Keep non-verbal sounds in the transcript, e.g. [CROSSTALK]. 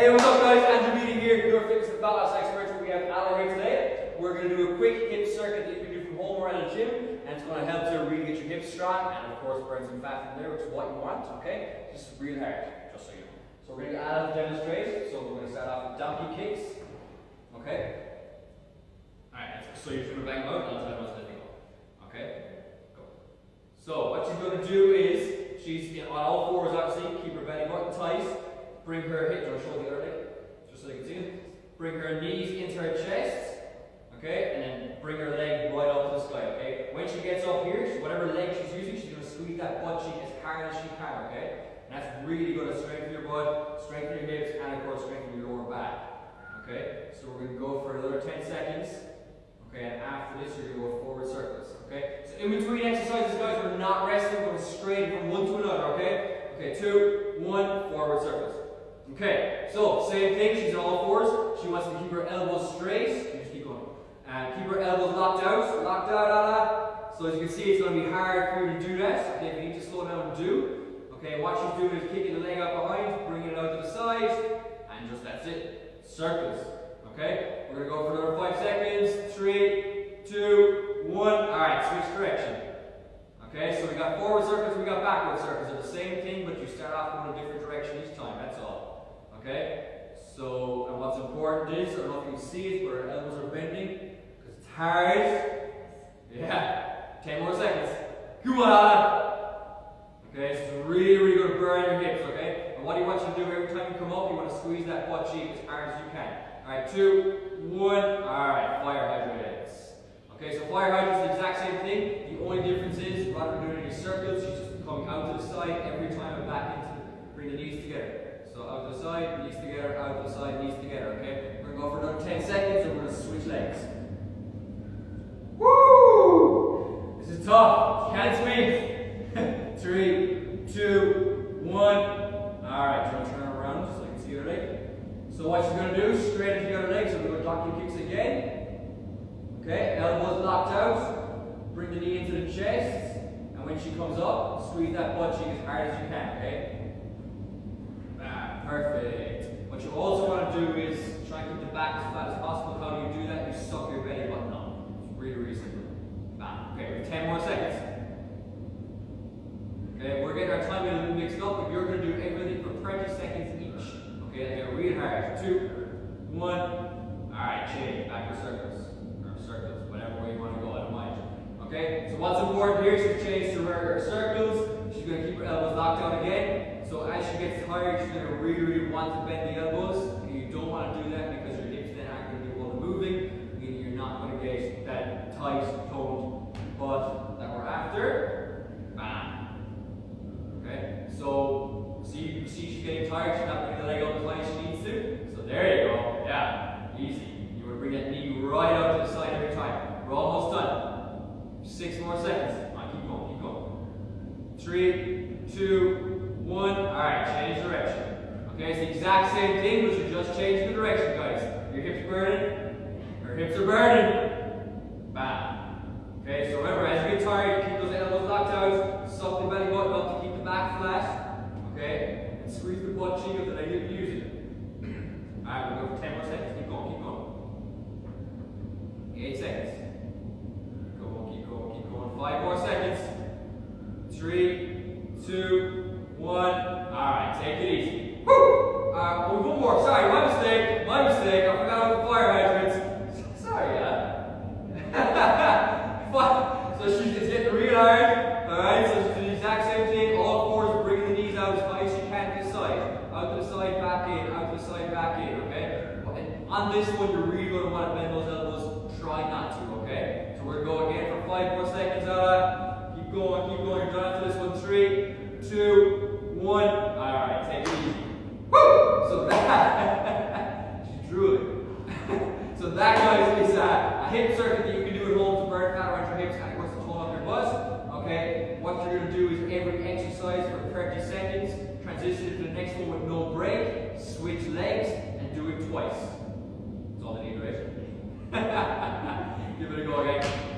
Hey, what's up guys? Andrew Meeting here, your fitness and loss expert. We have Alan here today. We're going to do a quick hip circuit that you can do from home or at a gym, and it's going to help to really get your hips strong and of course burn some fat from there, which is what you want, okay? Just real hard, just so you know. So we're going to Alan demonstrate. So we're going to start off with donkey kicks, okay? Alright, so you're going to bang out, and I'll tell you what's. Okay? Go. So what she's going to do is, she's on all fours obviously, keep her belly button tight. Bring her hips, or show the other leg, just so you can see it. Bring her knees into her chest, okay, and then bring her leg right up to the sky, okay. When she gets up here, whatever leg she's using, she's to squeeze that butt cheek as hard as she can, okay. And that's really going to strengthen your butt, strengthen your hips, and of course strengthen your lower back, okay. So we're going to go for another 10 seconds, okay, and after this you're to go forward circles, okay. So in between exercises, guys, we're not resting, we're straight from one to another, okay. Okay, two, one, forward circles. Okay, so same thing, she's on all fours. She wants to keep her elbows straight. You just keep going. And keep her elbows locked out, locked out. So as you can see, it's going to be hard for you to do that. Okay, if you need to slow down, and do. Okay, what she's doing is kicking the leg out behind, bringing it out to the side, and just that's it. Circles. Okay, we're going to go for another five seconds. Three, two, one. Alright, switch direction. Okay, so we got forward circles, we got backward circles. They're the same thing, but you start off in a different direction each time. Okay? So, and what's important is, I don't know if you can see it, but our elbows are bending, because it's hard. Yeah. 10 more seconds. Come on! Okay, so it's really, really going to burn your hips, okay? And what do you want you to do every time you come up? You want to squeeze that butt cheek as hard as you can. Alright, two, one. Alright, fire hydrants. Okay, so fire hydrants is the exact same thing. The only difference is, rather than doing any circles, she's just coming out to the side every time and back into, bring the knees together. So out to the side, knees together, out to the side, knees together, okay? We're going to go for another 10 seconds and we're to switch legs. Woo! This is tough. Can't swing. [LAUGHS] Three, two, one. Alright, try to turn around so I can see your leg. So what you're going to do, straight into the other leg, so we're going to donkey kicks again. Okay, elbows locked out. Bring the knee into the chest. And when she comes up, squeeze that butt cheek as hard as you can, okay? Perfect. What you also want to do is try and keep the back as flat as possible. How do you do that? You suck your belly button up. It's really, really simple. Bam. Okay, we have 10 more seconds. Okay, we're getting our timing a little mixed up, but you're going to do everything for 30 seconds each. Okay, and get really hard. Two, one. Alright, change. Back to circles. Or circles, whatever way you want to go, I don't mind. Okay, so what's important here is to change to her circles. She's going to keep her elbows locked out again. So as she gets tired, she's going to really, really want to bend the elbows. And you don't want to do that because your hips then aren't going to be able to moving, meaning you're not going to get that tight, toned butt that we're after. Bam. Okay, so see, see she's getting tired, she's not bringing the leg up as high as she needs to. So there you go. Yeah, easy. You want to bring that knee right out to the side every time. We're almost done. Six more seconds. On, keep going, keep going. Three, two, one. Alright, change direction. Okay, it's the exact same thing, but you just change the direction, guys. Your hips burning. Your hips are burning. Bam. Okay, so remember, as you get tired, keep those elbows locked out, suck the belly button up to keep the back flat. Okay? And squeeze the butt cheek that I didn't use it. [CLEARS THROAT] Alright, we'll go for 10 more seconds. Keep going, keep going. 8 seconds. Keep going, keep going, keep going. 5 more seconds. 3, 2, one. Alright, take it easy. Woo! Uh, one more. Sorry, my mistake. My mistake. I forgot about the fire hydrants. Sorry, [LAUGHS] yeah. so she's just getting real hard. Alright, so she's doing the exact same thing. All fours bringing the knees out as high as she can the side. Out to the side, back in. Out to the side, back in. Okay? On this one, you're really going to want to bend those elbows. Try not to, okay? So we're going again for five more seconds. Uh, keep going, keep going. You're done after this one. Three, two, one. All right, take it easy. Woo! So that, she drew it. so that, guys, is a, a hip circuit that you can do at home to burn fat around your hips and of course to tone up your butt. Okay, what you're going to do is every exercise for 30 seconds, transition to the next one with no break, switch legs, and do it twice. That's all they need, right? [LAUGHS] Give it a go again.